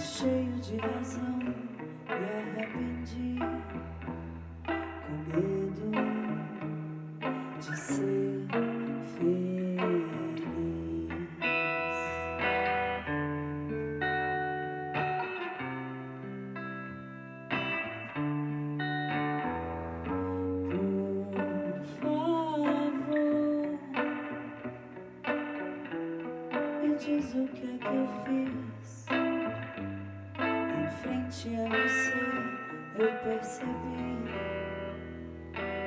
cheio de razão, me arrependi com medo de ser feliz. Por favor, me diz o que é que eu fiz. Em frente a você, eu percebi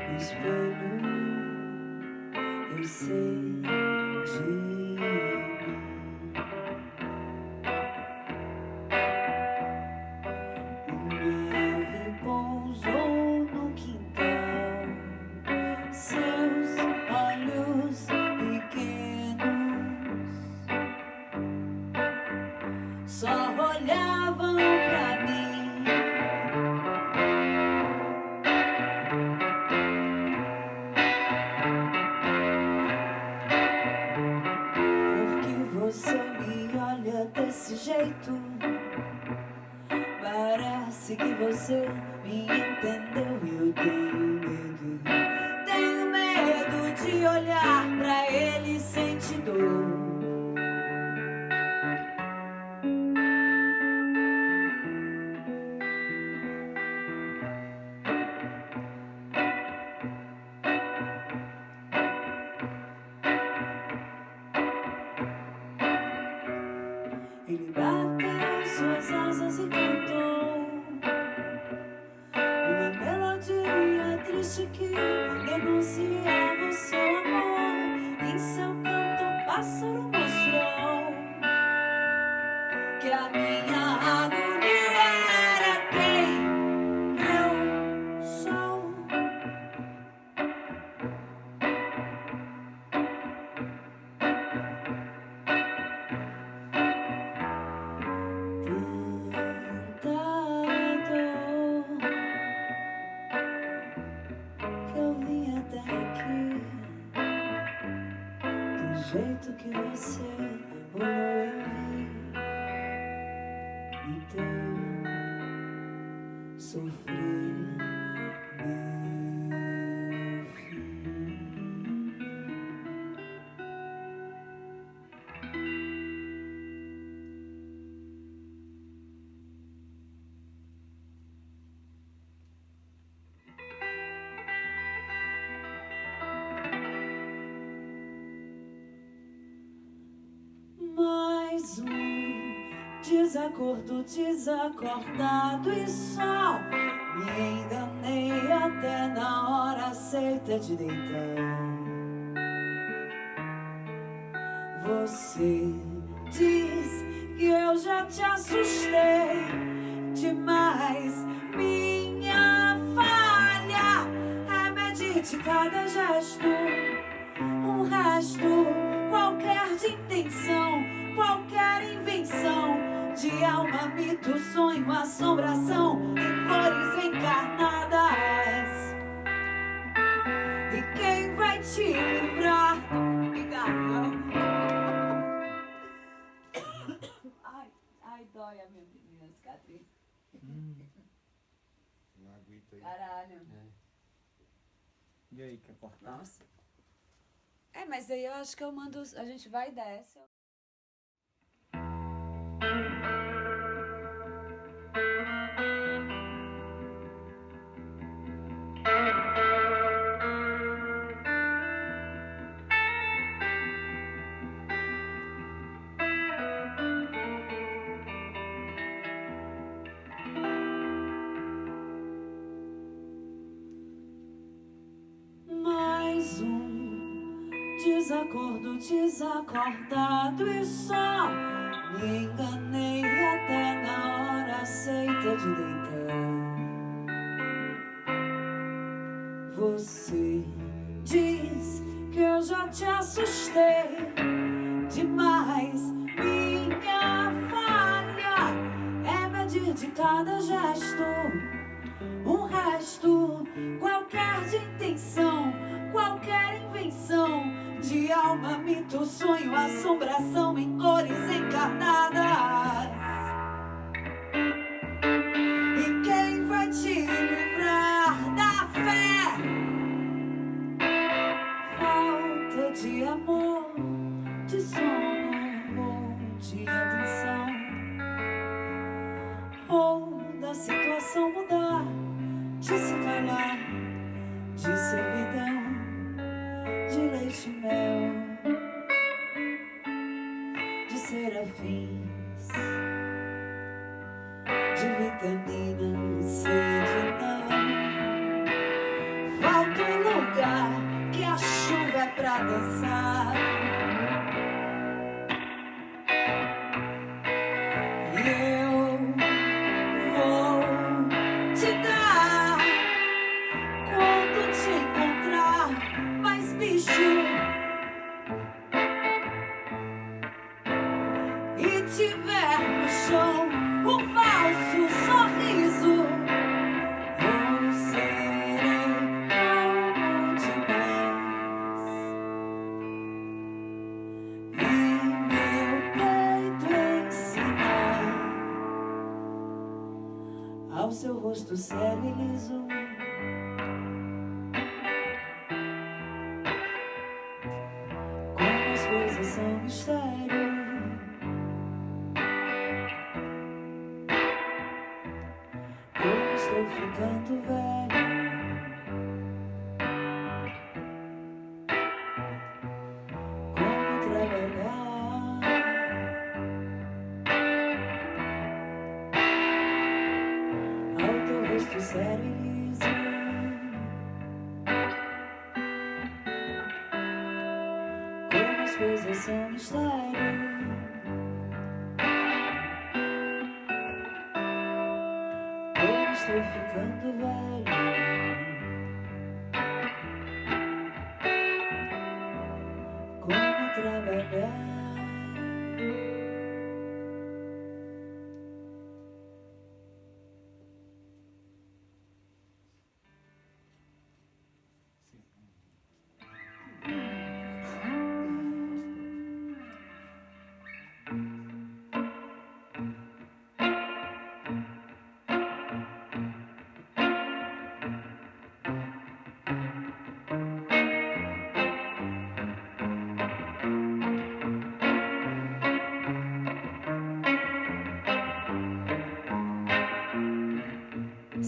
no espelho. Eu sei de que você me entendeu e eu pássaro mostrou que a minha agonia era quem eu sou. Tentador que eu vim até jeito que você olhou eu vi então sofrer desacordo desacordado e só me enganei até na hora certa de deitar. Você diz que eu já te assustei demais. Minha falha é medir de cada gesto um resto qualquer de intenção, qualquer invenção de alma, mito, sonho, assombração em cores encarnadas. E quem vai te livrar? Ai, ai, dói a minha, minha cicatriz. Uma aguita aí. Caralho. E aí, quer cortar? Nossa. É, mas aí eu acho que eu mando. A gente vai e desce. Desacordo desacordado e só me enganei até na hora certa de deitar. Você diz que eu já te assustei demais. Cada gesto um resto, qualquer de intenção, qualquer invenção de alma, mito, sonho, assombração em cores encarnadas. Pra dançar. Rosto sério e liso. Como as coisas são mistério. Como estou ficando velho. As coisas são mistério. Como estou ficando velho. Como trabalhar.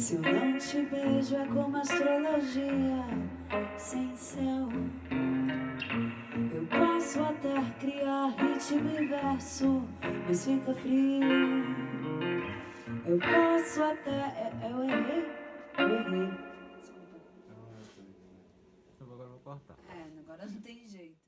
Se eu não te beijo é como astrologia sem céu. Eu posso até criar ritmo e verso, mas fica frio. Eu posso até. é- Eu errei? Eu errei. Eu agora vou cortar. É, agora não tem jeito.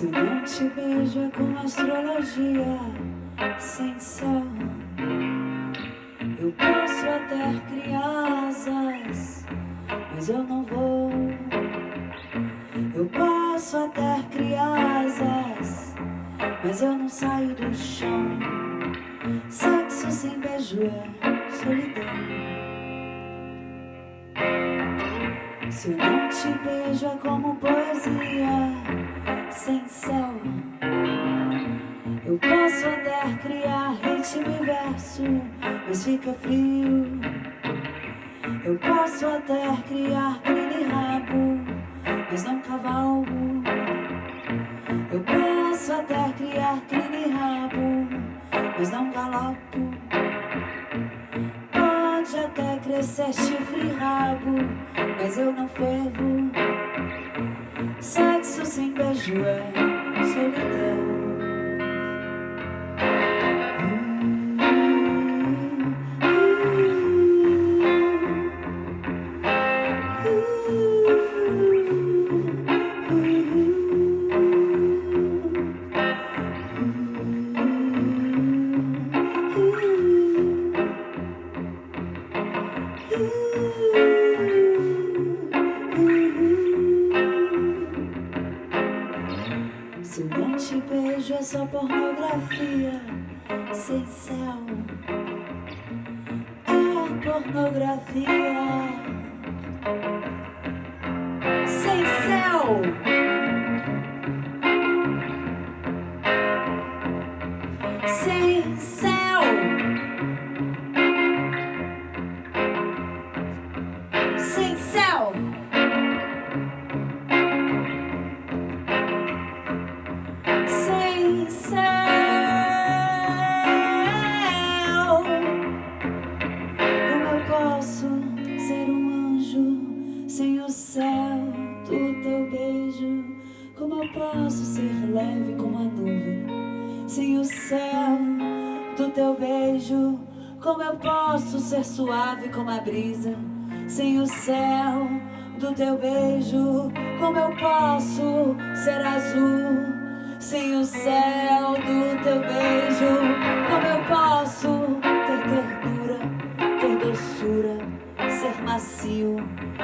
Se não te beijo é como astrologia sem céu. Eu posso até criar asas, mas eu não vou. Eu posso até criar asas, mas eu não saio do chão. Sexo sem beijo é solidão. Se não te beijo é como poesia sem céu. Eu posso até criar ritmo e verso, mas fica frio. Eu posso até criar crina e rabo, mas não cavalgo. Eu posso até criar crina e rabo, mas não galopo. Pode até crescer chifre e rabo, mas eu não fervo. Sexo sem beijo é solidão. Céu. Ser suave como a brisa sem o céu do teu beijo? Como eu posso ser azul sem o céu do teu beijo? Como eu posso ter ternura, ter doçura, ser macio,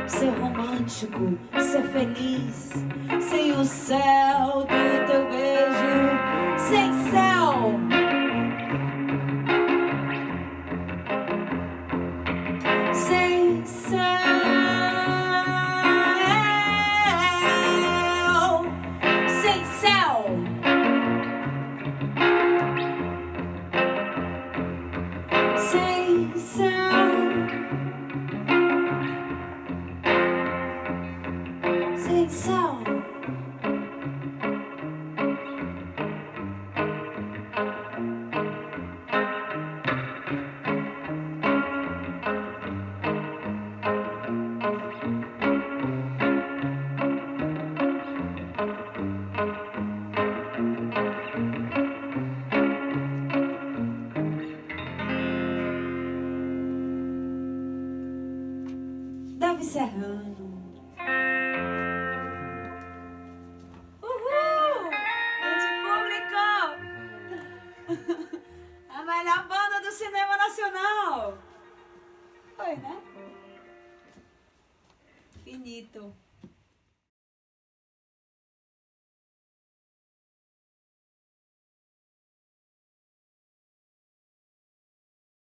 ser romântico, ser feliz sem o céu do say, say. Finito.